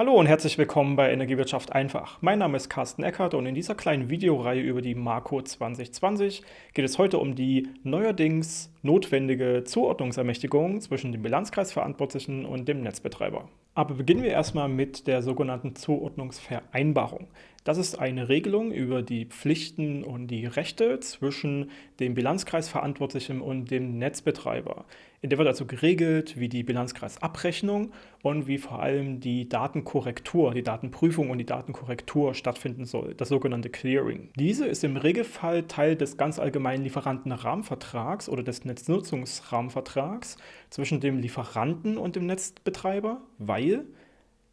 Hallo und herzlich willkommen bei Energiewirtschaft einfach. Mein Name ist Carsten Eckert und in dieser kleinen Videoreihe über die Marco 2020 geht es heute um die neuerdings notwendige Zuordnungsermächtigung zwischen dem Bilanzkreisverantwortlichen und dem Netzbetreiber. Aber beginnen wir erstmal mit der sogenannten Zuordnungsvereinbarung. Das ist eine Regelung über die Pflichten und die Rechte zwischen dem Bilanzkreisverantwortlichen und dem Netzbetreiber. In der wird also geregelt, wie die Bilanzkreisabrechnung und wie vor allem die Datenkorrektur, die Datenprüfung und die Datenkorrektur stattfinden soll, das sogenannte Clearing. Diese ist im Regelfall Teil des ganz allgemeinen Lieferantenrahmenvertrags oder des Netznutzungsrahmenvertrags zwischen dem Lieferanten und dem Netzbetreiber, weil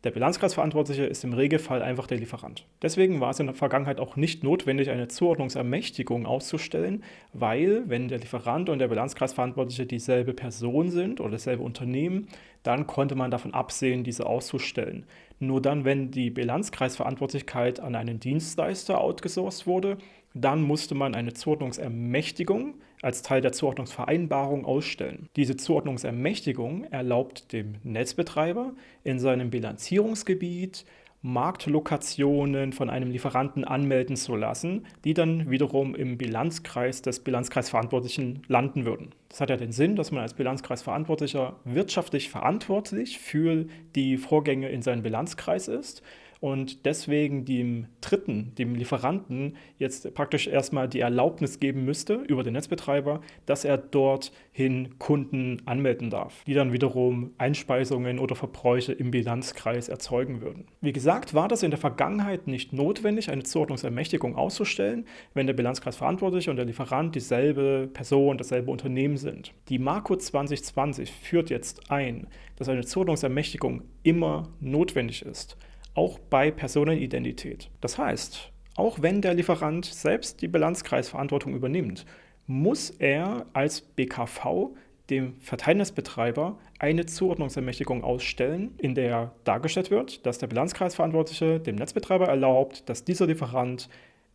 der Bilanzkreisverantwortliche ist im Regelfall einfach der Lieferant. Deswegen war es in der Vergangenheit auch nicht notwendig, eine Zuordnungsermächtigung auszustellen, weil wenn der Lieferant und der Bilanzkreisverantwortliche dieselbe Person sind oder dasselbe Unternehmen, dann konnte man davon absehen, diese auszustellen. Nur dann, wenn die Bilanzkreisverantwortlichkeit an einen Dienstleister outgesourced wurde, dann musste man eine Zuordnungsermächtigung als Teil der Zuordnungsvereinbarung ausstellen. Diese Zuordnungsermächtigung erlaubt dem Netzbetreiber in seinem Bilanzierungsgebiet Marktlokationen von einem Lieferanten anmelden zu lassen, die dann wiederum im Bilanzkreis des Bilanzkreisverantwortlichen landen würden. Das hat ja den Sinn, dass man als Bilanzkreisverantwortlicher wirtschaftlich verantwortlich für die Vorgänge in seinem Bilanzkreis ist und deswegen dem Dritten, dem Lieferanten, jetzt praktisch erstmal die Erlaubnis geben müsste über den Netzbetreiber, dass er dorthin Kunden anmelden darf, die dann wiederum Einspeisungen oder Verbräuche im Bilanzkreis erzeugen würden. Wie gesagt, war das in der Vergangenheit nicht notwendig, eine Zuordnungsermächtigung auszustellen, wenn der Bilanzkreis verantwortlich und der Lieferant dieselbe Person, dasselbe Unternehmen sind. Die Marco 2020 führt jetzt ein, dass eine Zuordnungsermächtigung immer notwendig ist auch bei Personenidentität. Das heißt, auch wenn der Lieferant selbst die Bilanzkreisverantwortung übernimmt, muss er als BKV dem Verteilnetzbetreiber eine Zuordnungsermächtigung ausstellen, in der dargestellt wird, dass der Bilanzkreisverantwortliche dem Netzbetreiber erlaubt, dass dieser Lieferant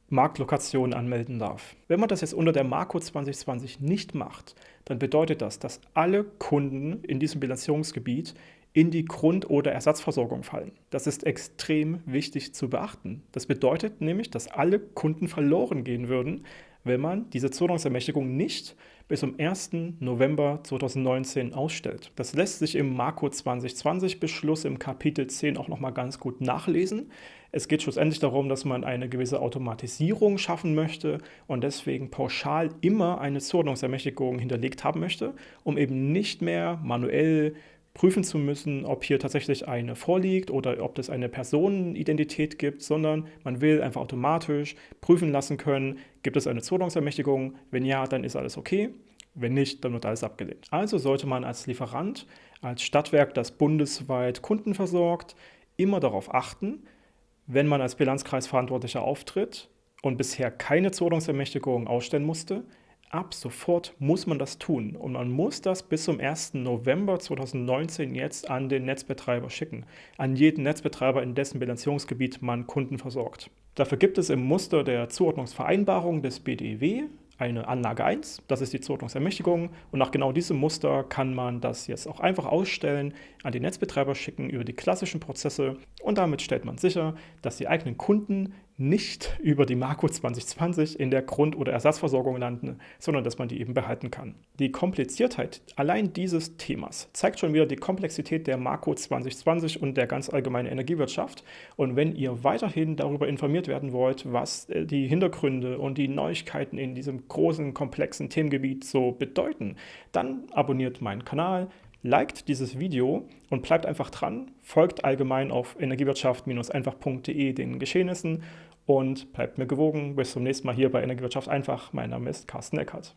Marktlokationen anmelden darf. Wenn man das jetzt unter der Marco 2020 nicht macht, dann bedeutet das, dass alle Kunden in diesem Bilanzierungsgebiet in die Grund- oder Ersatzversorgung fallen. Das ist extrem wichtig zu beachten. Das bedeutet nämlich, dass alle Kunden verloren gehen würden, wenn man diese Zuordnungsermächtigung nicht bis zum 1. November 2019 ausstellt. Das lässt sich im Marco 2020 Beschluss im Kapitel 10 auch nochmal ganz gut nachlesen. Es geht schlussendlich darum, dass man eine gewisse Automatisierung schaffen möchte und deswegen pauschal immer eine Zuordnungsermächtigung hinterlegt haben möchte, um eben nicht mehr manuell prüfen zu müssen, ob hier tatsächlich eine vorliegt oder ob es eine Personenidentität gibt, sondern man will einfach automatisch prüfen lassen können, gibt es eine Zuordnungsermächtigung, wenn ja, dann ist alles okay, wenn nicht, dann wird alles abgelehnt. Also sollte man als Lieferant, als Stadtwerk, das bundesweit Kunden versorgt, immer darauf achten, wenn man als Bilanzkreisverantwortlicher auftritt und bisher keine Zuordnungsermächtigung ausstellen musste, ab sofort muss man das tun. Und man muss das bis zum 1. November 2019 jetzt an den Netzbetreiber schicken. An jeden Netzbetreiber, in dessen Bilanzierungsgebiet man Kunden versorgt. Dafür gibt es im Muster der Zuordnungsvereinbarung des BDW eine Anlage 1, das ist die Zuordnungsermächtigung und nach genau diesem Muster kann man das jetzt auch einfach ausstellen, an den Netzbetreiber schicken über die klassischen Prozesse und damit stellt man sicher, dass die eigenen Kunden nicht über die Marco 2020 in der Grund- oder Ersatzversorgung landen, sondern dass man die eben behalten kann. Die Kompliziertheit allein dieses Themas zeigt schon wieder die Komplexität der Marco 2020 und der ganz allgemeinen Energiewirtschaft. Und wenn ihr weiterhin darüber informiert werden wollt, was äh, die Hintergründe und die Neuigkeiten in diesem großen, komplexen Themengebiet so bedeuten, dann abonniert meinen Kanal, liked dieses Video und bleibt einfach dran, folgt allgemein auf energiewirtschaft-einfach.de den Geschehnissen und bleibt mir gewogen. Bis zum nächsten Mal hier bei Energiewirtschaft einfach. Mein Name ist Carsten Eckert.